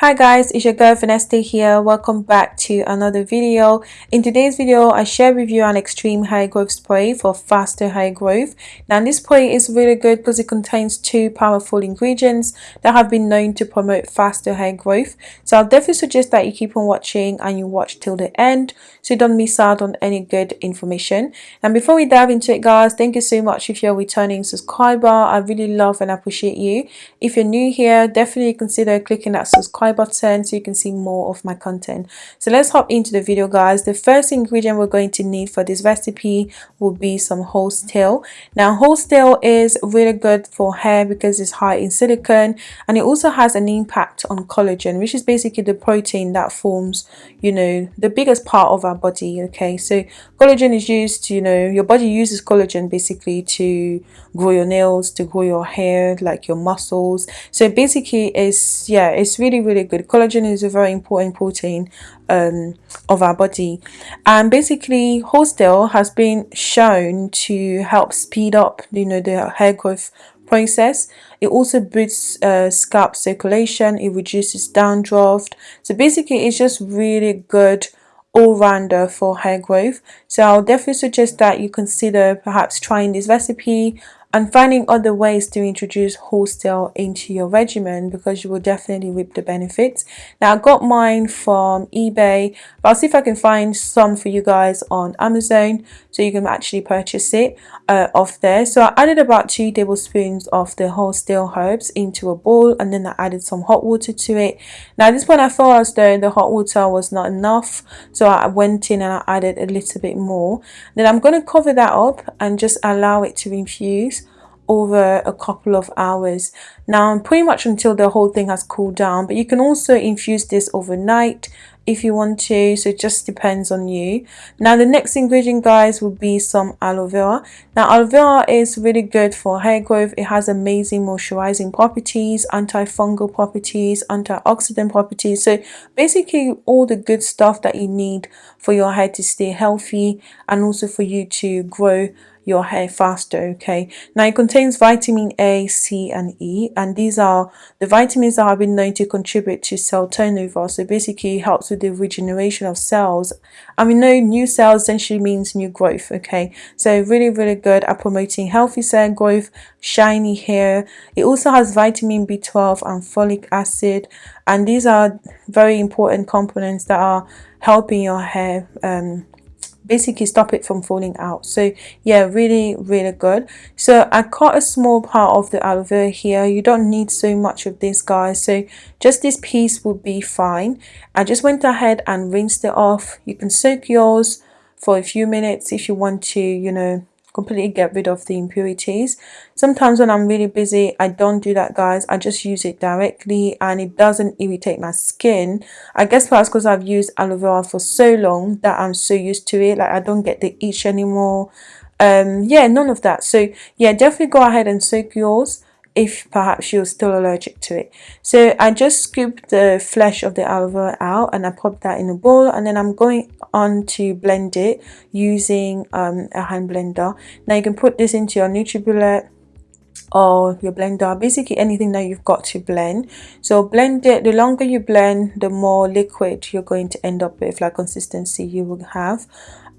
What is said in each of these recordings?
Hi guys, it's your girl Vanessa here. Welcome back to another video. In today's video, I share with you an extreme high growth spray for faster hair growth. Now this spray is really good because it contains two powerful ingredients that have been known to promote faster hair growth. So I'll definitely suggest that you keep on watching and you watch till the end so you don't miss out on any good information. And before we dive into it guys, thank you so much if you're a returning subscriber. I really love and appreciate you. If you're new here, definitely consider clicking that subscribe button so you can see more of my content. So let's hop into the video guys. The first ingredient we're going to need for this recipe will be some horsetail now horsetail is really good for hair because it's high in silicone and it also has an impact on collagen which is basically the protein that forms you know the biggest part of our body okay? So collagen is used to, you know your body uses collagen basically to grow your nails to grow your hair like your muscles. So basically it's yeah it's really really good. Collagen is a very important protein um, of our body. And basically horsetail has been shown to help speed up you know the hair growth process. It also boosts uh, scalp circulation. It reduces dandruff. So basically it's just really good all-rounder for hair growth. So i'll definitely suggest that you consider perhaps trying this recipe and finding other ways to introduce horsetail into your regimen because you will definitely reap the benefits. Now I got mine from eBay but I'll see if I can find some for you guys on Amazon so you can actually purchase it uh, off there. So I added about two tablespoons of the horsetail herbs into a bowl and then I added some hot water to it. Now at this point I felt as though the hot water was not enough so I went in and I added a little bit more. Then I'm going to cover that up and just allow it to infuse over a couple of hours now pretty much until the whole thing has cooled down but you can also infuse this overnight if you want to so it just depends on you. Now the next ingredient guys will be some aloe vera. Now aloe vera is really good for hair growth. It has amazing moisturizing properties antifungal properties antioxidant properties. So basically all the good stuff that you need for your hair to stay healthy and also for you to grow your hair faster okay? Now it contains vitamin a c and e and these are the vitamins that have been known to contribute to cell turnover. So basically helps with the regeneration of cells. And we know new cells essentially means new growth okay? So really really good at promoting healthy cell growth shiny hair. It also has vitamin b12 and folic acid. And these are very important components that are helping your hair um, basically stop it from falling out. So yeah really really good. So I cut a small part of the aloe vera here. You don't need so much of this guys. So just this piece will be fine. I just went ahead and rinsed it off. You can soak yours for a few minutes if you want to you know completely get rid of the impurities. Sometimes when i'm really busy i don't do that guys. I just use it directly and it doesn't irritate my skin. I guess perhaps because i've used aloe vera for so long that i'm so used to it. Like i don't get the itch anymore. Um yeah none of that. So yeah definitely go ahead and soak yours if perhaps you're still allergic to it. So I just scooped the flesh of the vera out and I popped that in a bowl and then I'm going on to blend it using um, a hand blender. Now you can put this into your NutriBullet or your blender basically anything that you've got to blend. So blend it the longer you blend the more liquid you're going to end up with like consistency you will have.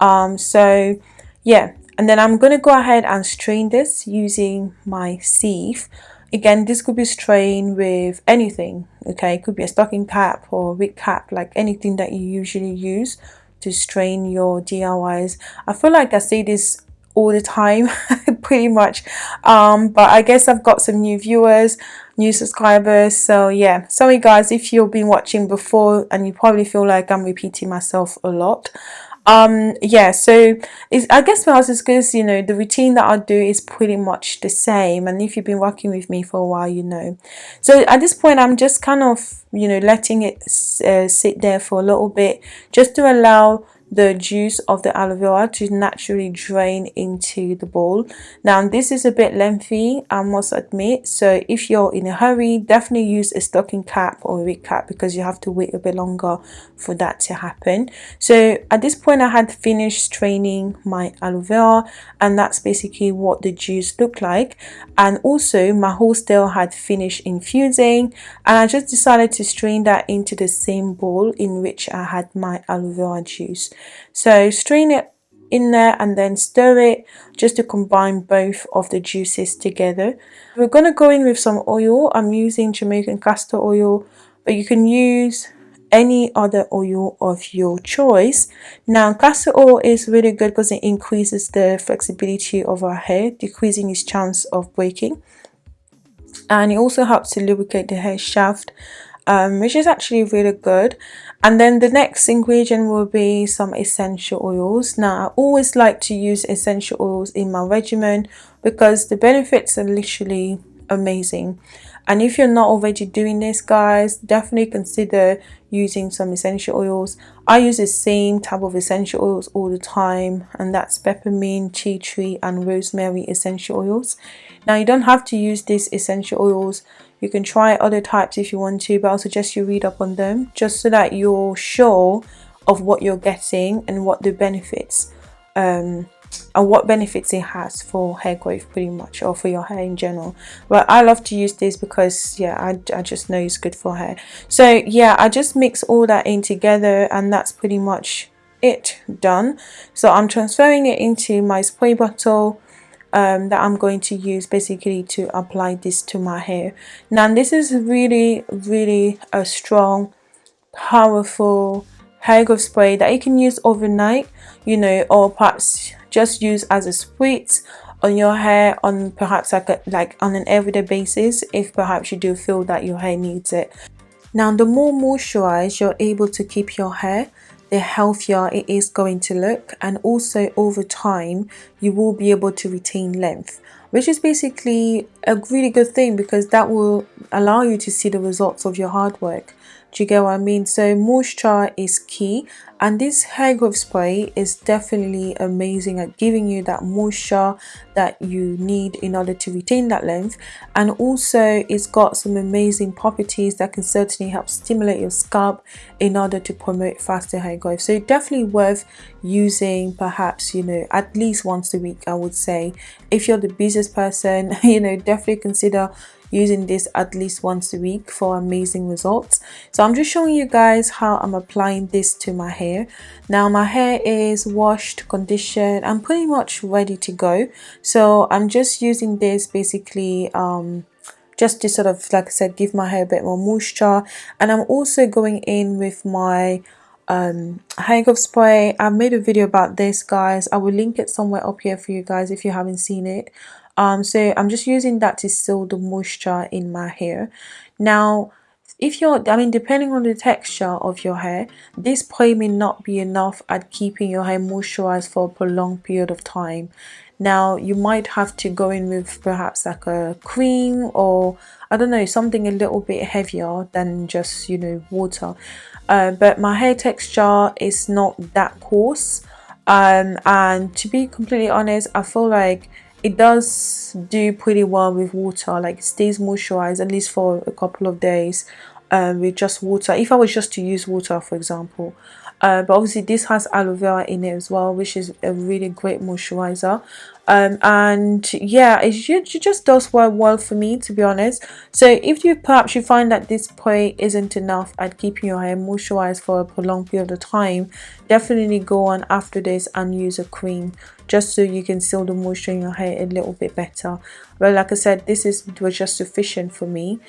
Um so yeah and then I'm going to go ahead and strain this using my sieve. Again this could be strained with anything okay? It could be a stocking cap or a wig cap like anything that you usually use to strain your DIYs I feel like I say this all the time pretty much. Um but I guess I've got some new viewers new subscribers so yeah. Sorry guys if you've been watching before and you probably feel like I'm repeating myself a lot um yeah so it's i guess for us it's because you know the routine that i do is pretty much the same and if you've been working with me for a while you know. So at this point i'm just kind of you know letting it uh, sit there for a little bit just to allow the juice of the aloe vera to naturally drain into the bowl now this is a bit lengthy I must admit. So if you're in a hurry definitely use a stocking cap or a wig cap because you have to wait a bit longer for that to happen. So at this point I had finished straining my aloe vera and that's basically what the juice looked like. And also my horsetail had finished infusing and I just decided to strain that into the same bowl in which I had my aloe vera juice so strain it in there and then stir it just to combine both of the juices together. We're going to go in with some oil. I'm using Jamaican castor oil but you can use any other oil of your choice. Now castor oil is really good because it increases the flexibility of our hair, decreasing its chance of breaking. And it also helps to lubricate the hair shaft um, which is actually really good. And then the next ingredient will be some essential oils. Now I always like to use essential oils in my regimen because the benefits are literally amazing and if you're not already doing this guys definitely consider using some essential oils. I use the same type of essential oils all the time and that's peppermint tea tree and rosemary essential oils. Now you don't have to use these essential oils. You can try other types if you want to, but I'll suggest you read up on them just so that you're sure of what you're getting and what the benefits um, and what benefits it has for hair growth pretty much or for your hair in general. But i love to use this because yeah I, I just know it's good for hair. So yeah i just mix all that in together and that's pretty much it done. So i'm transferring it into my spray bottle um, that I'm going to use basically to apply this to my hair. Now this is really really a strong powerful hair growth spray that you can use overnight you know or perhaps just use as a spritz on your hair on perhaps like a, like on an everyday basis if perhaps you do feel that your hair needs it now the more moisturized you're able to keep your hair the healthier it is going to look and also over time you will be able to retain length which is basically a really good thing because that will allow you to see the results of your hard work do you get what I mean? So moisture is key and this hair growth spray is definitely amazing at giving you that moisture that you need in order to retain that length and also it's got some amazing properties that can certainly help stimulate your scalp in order to promote faster hair growth. So definitely worth using perhaps you know at least once a week I would say. If you're the busiest person you know definitely consider using this at least once a week for amazing results so i'm just showing you guys how i'm applying this to my hair now my hair is washed conditioned. I'm pretty much ready to go. So i'm just using this basically um just to sort of like i said give my hair a bit more moisture. And i'm also going in with my um hair growth spray. I've made a video about this guys. I will link it somewhere up here for you guys if you haven't seen it. Um so i'm just using that to seal the moisture in my hair. Now if you're i mean depending on the texture of your hair this spray may not be enough at keeping your hair moisturized for a prolonged period of time. Now you might have to go in with perhaps like a cream or i don't know something a little bit heavier than just you know water. Uh, but my hair texture is not that coarse. Um, and to be completely honest i feel like it does do pretty well with water like it stays moisturized at least for a couple of days um, with just water. If I was just to use water for example uh, but obviously this has aloe vera in it as well which is a really great moisturizer. Um, and yeah it, it just does work well for me to be honest. So if you perhaps you find that this spray isn't enough at keeping your hair moisturized for a prolonged period of time definitely go on after this and use a cream just so you can seal the moisture in your hair a little bit better. But like I said this is was just sufficient for me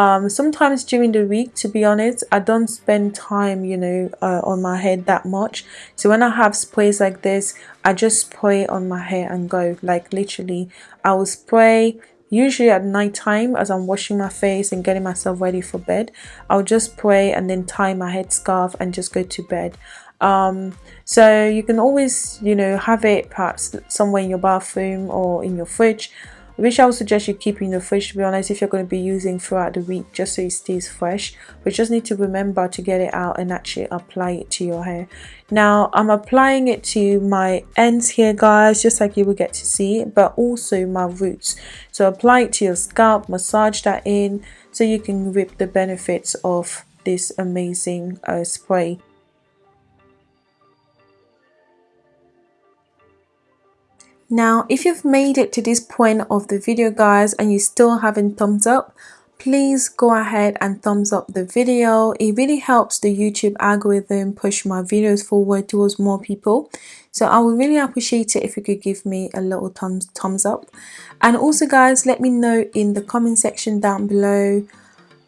um, sometimes during the week to be honest I don't spend time you know uh, on my head that much. So when I have sprays like this I just spray on my hair and go. Like literally I will spray usually at night time as I'm washing my face and getting myself ready for bed I'll just spray and then tie my head scarf and just go to bed. Um, so you can always you know have it perhaps somewhere in your bathroom or in your fridge which I would suggest you keep in the fridge to be honest if you're going to be using throughout the week just so it stays fresh. But just need to remember to get it out and actually apply it to your hair. Now I'm applying it to my ends here guys just like you will get to see but also my roots. So apply it to your scalp massage that in so you can reap the benefits of this amazing uh, spray Now, if you've made it to this point of the video guys and you still haven't thumbs up, please go ahead and thumbs up the video. It really helps the YouTube algorithm push my videos forward towards more people. So I would really appreciate it if you could give me a little thumbs, thumbs up. And also guys, let me know in the comment section down below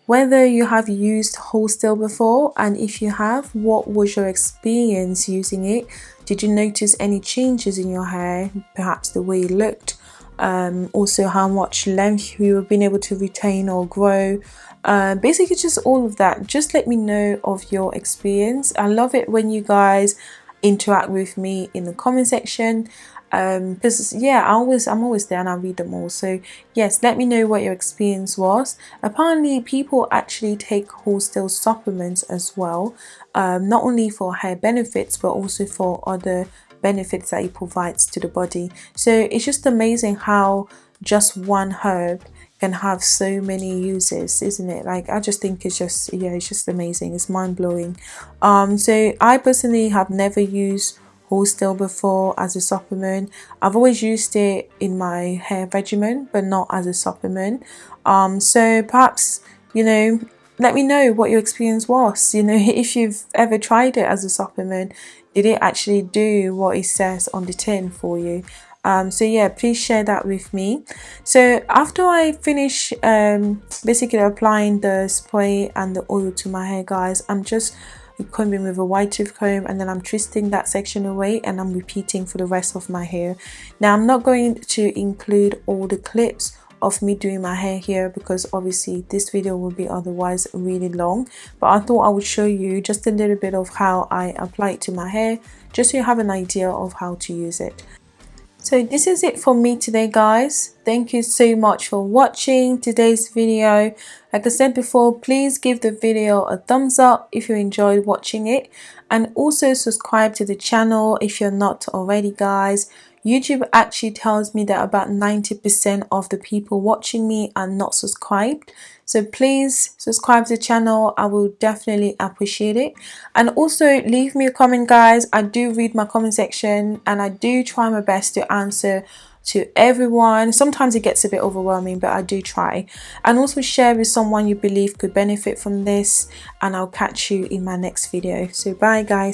whether you have used horsetail before and if you have, what was your experience using it? Did you notice any changes in your hair, perhaps the way it looked? Um, also how much length you have been able to retain or grow? Uh, basically just all of that. Just let me know of your experience. I love it when you guys interact with me in the comment section. Um because yeah I always I'm always there and I read them all. So yes let me know what your experience was. Apparently people actually take horsetail supplements as well um, not only for hair benefits but also for other benefits that it provides to the body. So it's just amazing how just one herb can have so many uses isn't it like I just think it's just yeah it's just amazing it's mind-blowing um so I personally have never used horsetail before as a supplement. I've always used it in my hair regimen but not as a supplement. Um, so perhaps, you know, let me know what your experience was. You know, if you've ever tried it as a supplement, did it actually do what it says on the tin for you? Um, so yeah, please share that with me. So after I finish um, basically applying the spray and the oil to my hair guys, I'm just combing with a wide tooth comb and then I'm twisting that section away and I'm repeating for the rest of my hair. Now I'm not going to include all the clips of me doing my hair here because obviously this video will be otherwise really long but I thought I would show you just a little bit of how I apply it to my hair just so you have an idea of how to use it. So this is it for me today guys. Thank you so much for watching today's video. Like I said before, please give the video a thumbs up if you enjoyed watching it. And also subscribe to the channel if you're not already guys. YouTube actually tells me that about 90% of the people watching me are not subscribed. So please subscribe to the channel. I will definitely appreciate it. And also leave me a comment guys. I do read my comment section and I do try my best to answer to everyone. Sometimes it gets a bit overwhelming, but I do try. And also share with someone you believe could benefit from this. And I'll catch you in my next video. So bye guys.